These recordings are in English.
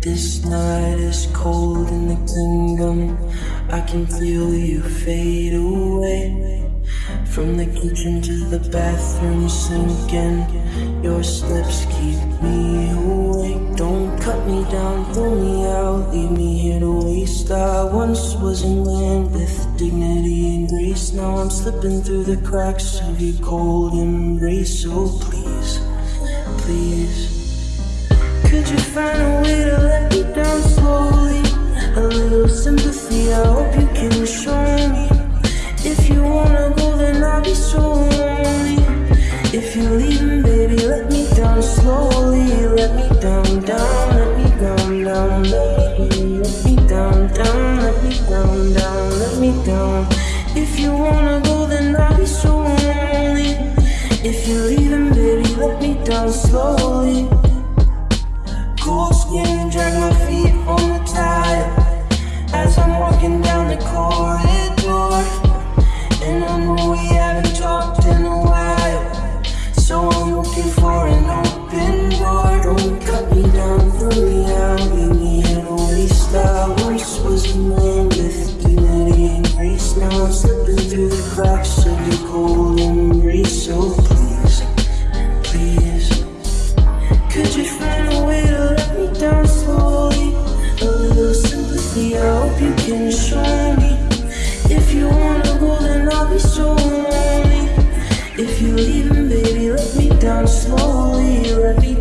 This night is cold in the kingdom. I can feel you fade away. From the kitchen to the bathroom sinking. Your steps keep me awake. Don't cut me down, throw me out, leave me here to waste. I once was in land with dignity and grace. Now I'm slipping through the cracks of your cold embrace. So please, please. Could you find a way to sympathy, I hope you can show me. If you wanna go, then I'll be so lonely. If you're leaving, baby, let me down slowly. Let me down, down, let me down, down, let me, let me down, down, let me down, down, let me down. If you wanna go, then I'll be so lonely. If you're leaving, baby, let me down slowly. Cool skin, drag my feet on the grace. Now I'm slipping through the cracks of your cold embrace. So please, please. Could you find a way to let me down slowly? A little sympathy, I hope you can show me. If you wanna go, then I'll be lonely. If you're leaving, baby, let me down slowly. Let me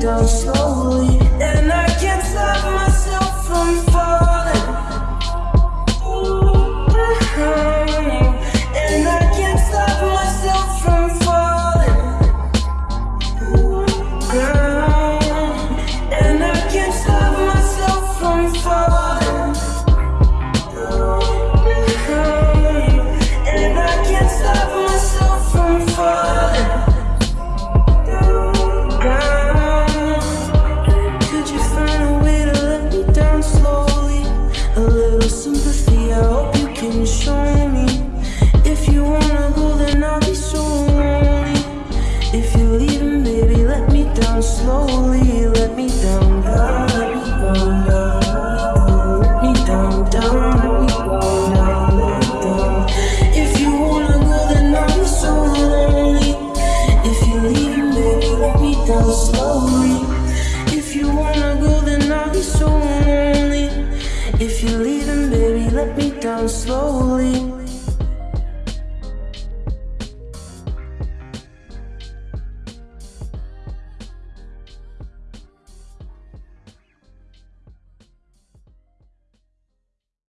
down slowly. And I can't stop myself from falling. And I can't stop myself from falling. And I can't stop myself from falling. If you're leaving, baby, let me down slowly.